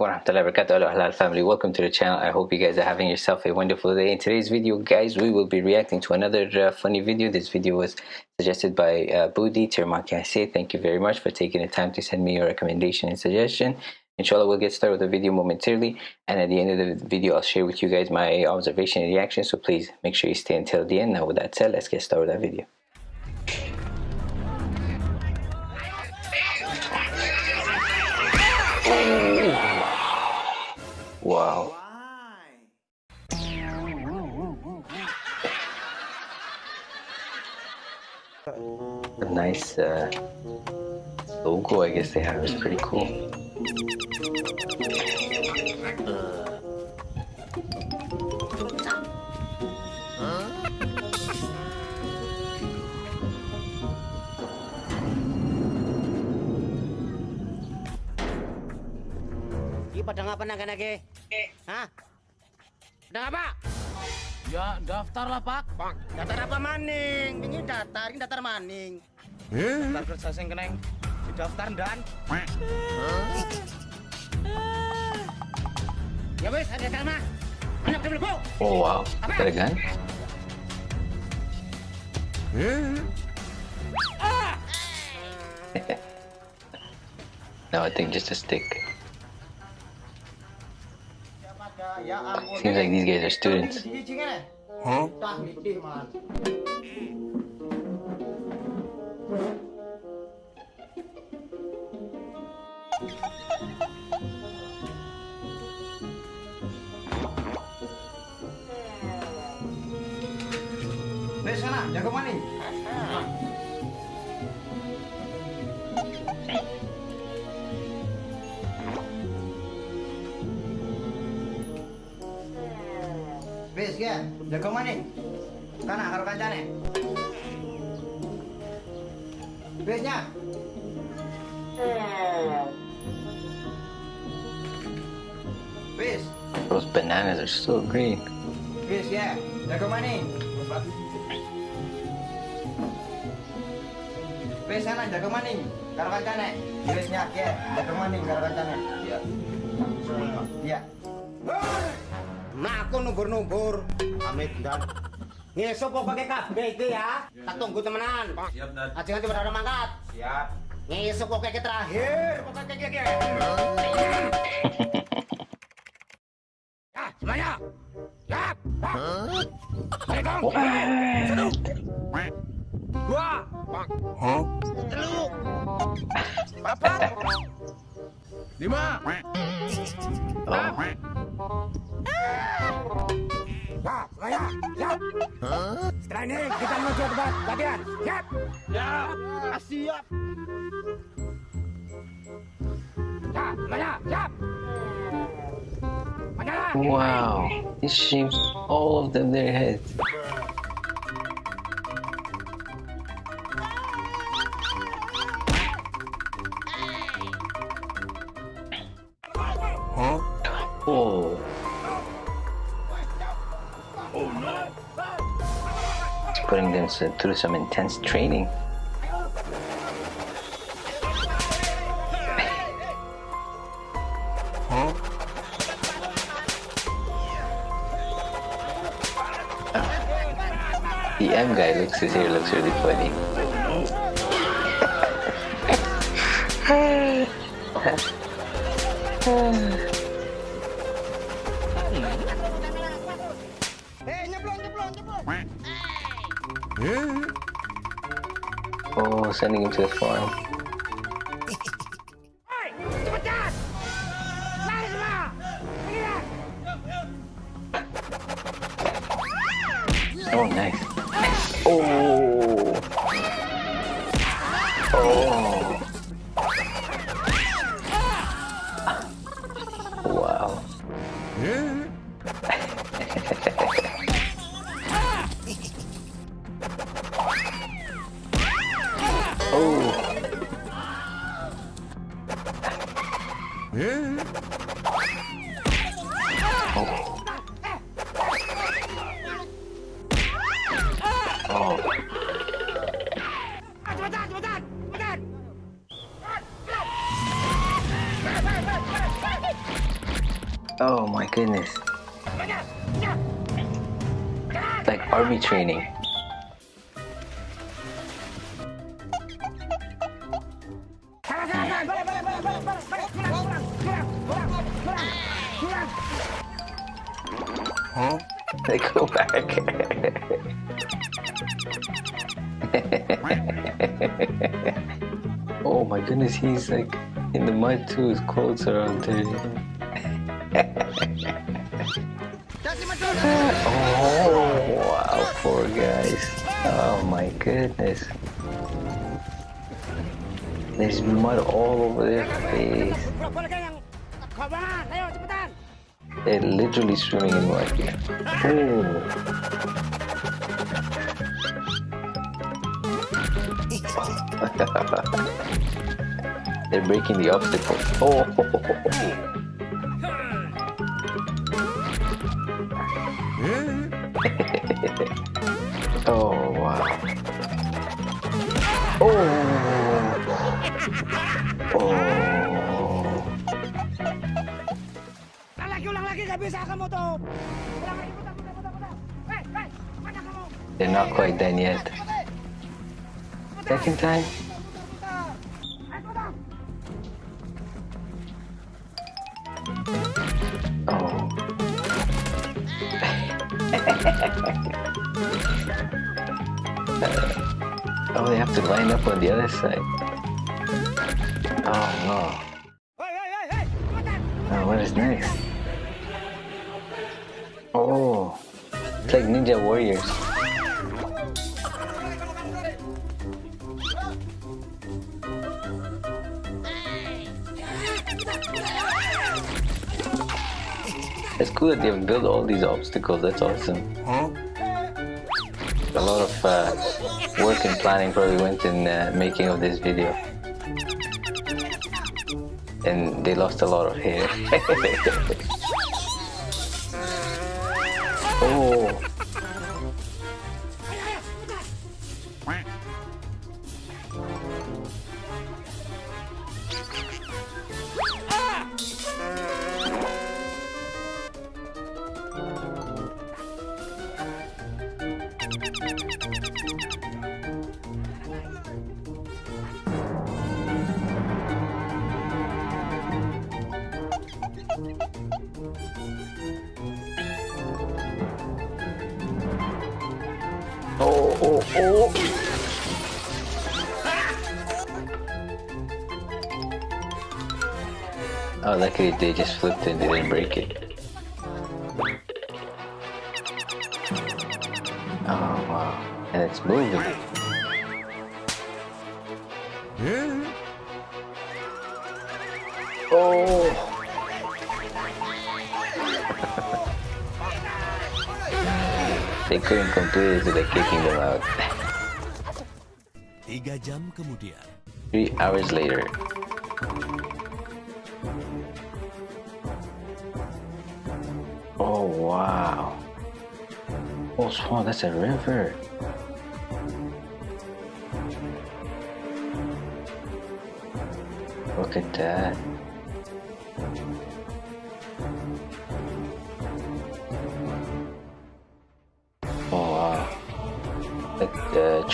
warahmatullahi wabarakatuh Hello halal family. Welcome to the channel. I hope you guys are having yourself a wonderful day. In today's video guys we will be reacting to another uh, funny video. This video was suggested by uh, Budi Termakase thank you very much for taking the time to send me your recommendation and suggestion. Inshallah we'll get started with the video momentarily. And at the end of the video I'll share with you guys my observation and reaction. So please make sure you stay until the end. Now with that said let's get started with that video Wow. A nice uh, logo, I guess they have, is pretty cool. Hah? Pada apa? Ya daftar lah pak. Pak, daftar apa maning? Ini daftar, ini daftar maning. Eh? Daftar kerja sing keneng di daftar dan. Ya wes, ada sama. Anak dulu Oh wow, got a gun? no, I think just a stick. Seems like these guys are students. Huh? Wes sana, jago maning. Wes ya, jago maning. Kana karo kancane. Wesnya. Wes, Those bananas are so green. wes ya, jago maning. Wes sana jago maning. Karo kancane. Wesnya ya, jago maning karo kancane. Iya. Iya. Nah, aku numbur-numbur. Amit dan Ngesuk kok pakai kabeh iki ya. Tak tunggu temenan. Siap dan. Aja nanti pada mangkat. Siap. Ngesuk kok kayak terakhir. Pokoknya kayak kayak. Ya, semuanya. Siap. Assalamualaikum. Satu. Dua. Huh? Telu. Apa? Lima. Ini kita menuju tempat latihan. Siap. Ya. Ya. Siap. Wow. This shaves all of them their heads. Through some intense training. The M guy looks his hair looks really funny. Eh? Oh, sending him to the farm. Oh my goodness. Like army training. Huh? Hmm? They go back. oh my goodness, he's like in the mud too. His clothes are all dirty. Guys. Oh my goodness. There's mud all over their face. They're literally swimming in mud. They're breaking the obstacle. Oh Oh! Oh! Ulang lagi, ulang lagi, gak bisa kamu tuh. Ulang lagi, putar, putar, putar, putar. Hei, hei, mana kamu? They're not quite done yet. Second time? Oh. oh, they have to line up on the other side. Oh no. Oh, what is next? Oh. It's like Ninja Warriors. It's cool that they've built all these obstacles. That's awesome. A lot of uh, work and planning probably went in uh, making of this video. And they lost a lot of hair. oh, oh, oh, oh. Oh, luckily they just flipped and they didn't break it. Oh, wow. And it's moving. Oh! they couldn't complete it, so they're kicking them out. Tiga jam kemudian, Three hours later. Oh, wow. Oh, Swan, that's a river. Look at that.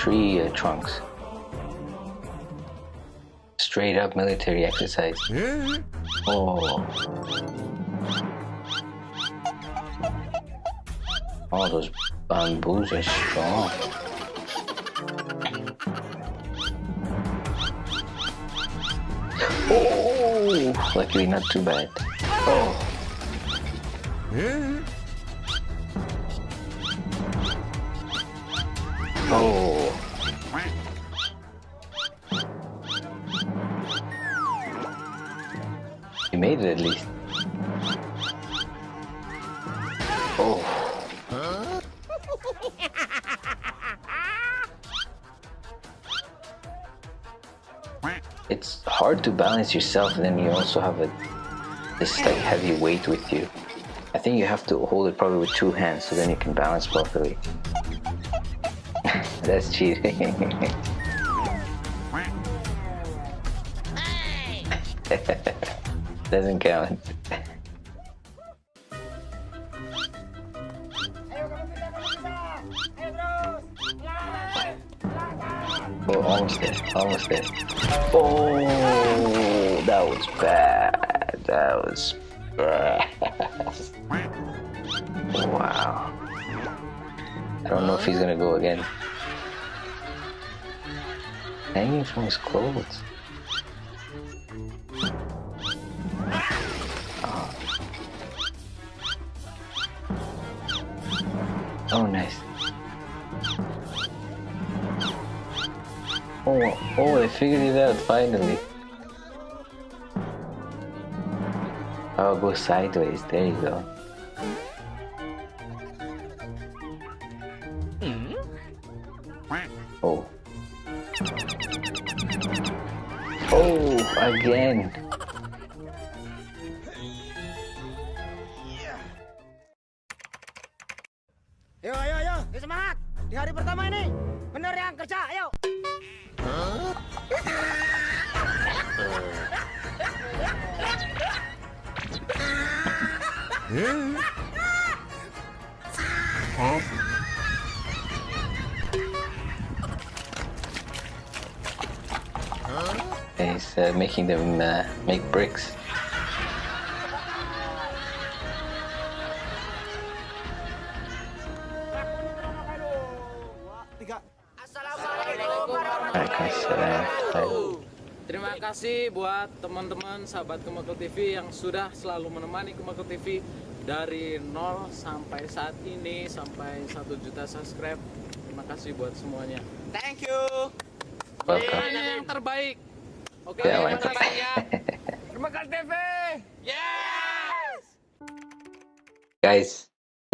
Tree uh, trunks. Straight up military exercise. Oh. Oh, those bamboos are strong. Oh, luckily not too bad. Oh. Oh. Made it at least. Oh. It's hard to balance yourself and then you also have a this like heavy weight with you. I think you have to hold it probably with two hands so then you can balance properly. That's cheating. Doesn't count. oh, almost there, almost there. Oh, that was bad. That was bad. wow. I don't know if he's gonna go again. Hanging from his clothes. Oh, oh, they figured it out finally. Oh, go sideways. There you go. Hmm? Oh. Oh, again. He's uh, making them uh, make bricks. Waalaikumsalam. Terima kasih buat teman-teman sahabat Kemako TV yang sudah selalu menemani Kemako TV dari 0 sampai saat ini sampai 1 juta subscribe. Terima kasih buat semuanya. Thank you. Semuanya yang terbaik. Oke, Ya, terima kasih ya. Kemakan TV. Yes! guys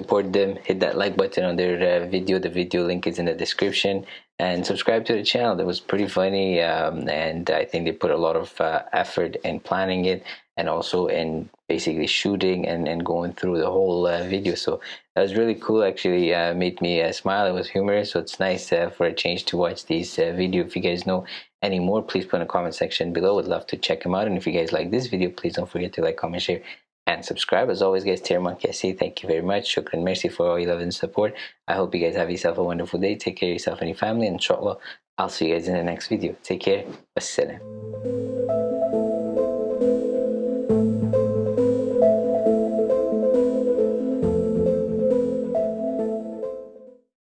support them hit that like button on their uh, video. The video link is in the description. And subscribe to the channel. That was pretty funny um, and i think they put a lot of uh, effort in planning it and also in basically shooting and, and going through the whole uh, video. So that was really cool. Actually uh, made me uh, smile. It was humorous. So it's nice uh, for a change to watch these video. If you guys know any more please put in the comment section below. Would love to check them out. And if you guys like this video please don't forget to like comment share and subscribe. As always, guys, Tier Monkey, I say thank you very much. Shukran, mercy for all your love and support. I hope you guys have yourself a wonderful day. Take care of yourself and your family. And inshallah, I'll see you guys in the next video. Take care. Wassalam.